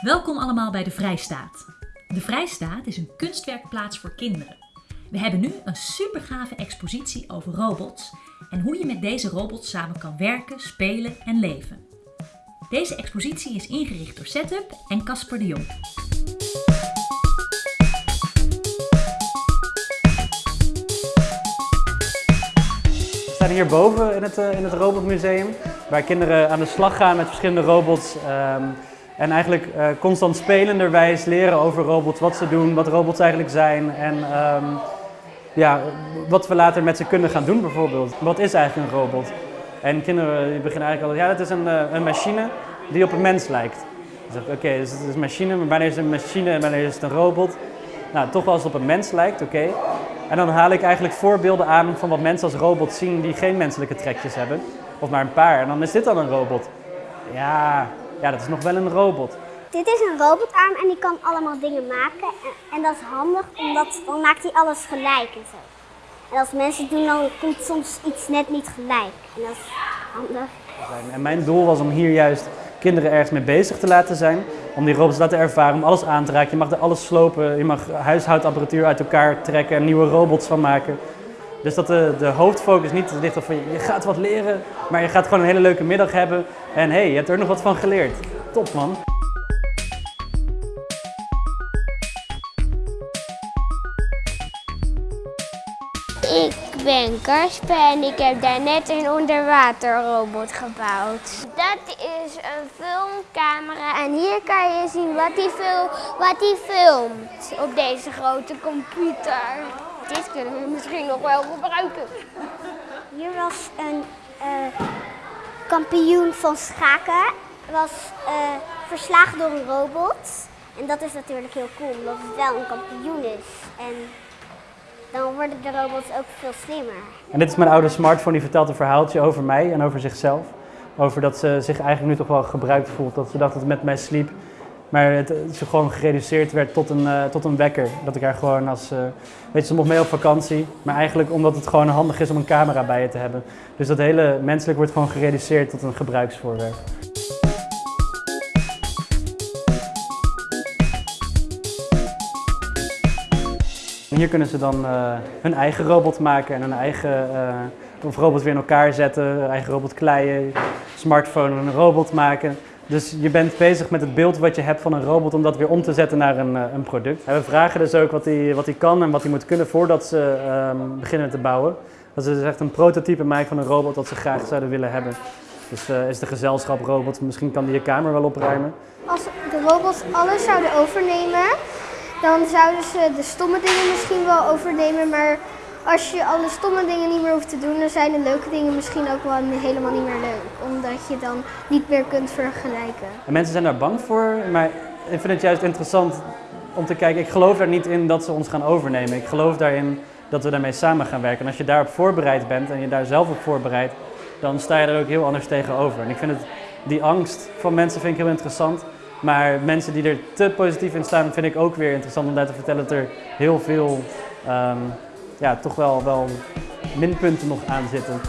Welkom allemaal bij de Vrijstaat. De Vrijstaat is een kunstwerkplaats voor kinderen. We hebben nu een supergave expositie over robots en hoe je met deze robots samen kan werken, spelen en leven. Deze expositie is ingericht door Setup en Casper de Jong. We staan hier boven in het, eh, in het Robotmuseum, waar kinderen aan de slag gaan met verschillende robots. ehm, en eigenlijk eh, constant spelenderwijs leren over robots, wat ze doen, wat robots eigenlijk zijn. En ehm, ja, wat we later met ze kunnen gaan doen bijvoorbeeld. Wat is eigenlijk een robot? En kinderen die beginnen eigenlijk altijd, ja, dat is een, eh, een machine die op een mens lijkt. Dan zeg ik, oké, dus het is een machine, maar wanneer is het een machine en wanneer is het een robot? Nou, toch wel als op een mens lijkt, oké. En dan haal ik eigenlijk voorbeelden aan van wat mensen als robots zien die geen menselijke trekjes hebben. Of maar een paar. En dan is dit dan een robot. Ja, ja dat is nog wel een robot. Dit is een robotarm en die kan allemaal dingen maken. En, en dat is handig, omdat dan maakt hij alles gelijk en zo. En als mensen doen, dan komt soms iets net niet gelijk. En dat is handig. En mijn doel was om hier juist kinderen ergens mee bezig te laten zijn. Om die robots te laten ervaren, om alles aan te raken. Je mag er alles slopen, je mag huishoudapparatuur uit elkaar trekken en nieuwe robots van maken. Dus dat de, de hoofdfocus niet ligt op van je gaat wat leren, maar je gaat gewoon een hele leuke middag hebben. En hé, hey, je hebt er nog wat van geleerd. Top man. Ik ben Kasper en ik heb daarnet een onderwaterrobot gebouwd. Dat is een filmcamera en hier kan je zien wat hij fil wat hij filmt op deze grote computer. Dit kunnen we misschien nog wel gebruiken. Hier was een eh, kampioen van schaken. Was eh, verslagen door een robot. En dat is natuurlijk heel cool, omdat het wel een kampioen is. En dan worden de robots ook veel slimmer. En dit is mijn oude smartphone, die vertelt een verhaaltje over mij en over zichzelf. Over dat ze zich eigenlijk nu toch wel gebruikt voelt, dat ze dacht dat het met mij sliep. Maar het, ze gewoon gereduceerd werd tot een, eh, tot een wekker. Dat ik haar gewoon als, eh, weet je, ze mocht mee op vakantie. Maar eigenlijk omdat het gewoon handig is om een camera bij je te hebben. Dus dat hele menselijk wordt gewoon gereduceerd tot een gebruiksvoorwerp. Hier kunnen ze dan eh, hun eigen robot maken en hun eigen of robot weer in elkaar zetten, eigen robot kleien, smartphone en een robot maken. Dus je bent bezig met het beeld wat je hebt van een robot om dat weer om te zetten naar een, eh, een product. We vragen dus ook wat hij wat kan en wat hij moet kunnen voordat ze ehm, beginnen te bouwen. Dat ze dus echt een prototype maken van een robot dat ze graag zouden willen hebben. Dus eh, is de gezelschap robot, misschien kan die je kamer wel opruimen. Als de robots alles zouden overnemen, dan zouden ze de stomme dingen misschien wel overnemen. Maar als je alle stomme dingen niet meer hoeft te doen, dan zijn de leuke dingen misschien ook wel helemaal niet meer leuk. Omdat je dan niet meer kunt vergelijken. En mensen zijn daar bang voor, maar ik vind het juist interessant om te kijken. Ik geloof daar niet in dat ze ons gaan overnemen. Ik geloof daarin dat we daarmee samen gaan werken. En als je daarop voorbereid bent en je daar zelf op voorbereidt, dan sta je er ook heel anders tegenover. En ik vind het, die angst van mensen vind ik heel interessant. Maar mensen die er te positief in staan, vind ik ook weer interessant om daar te vertellen dat er heel veel, ehm, ja, toch wel, wel minpunten nog aan zitten.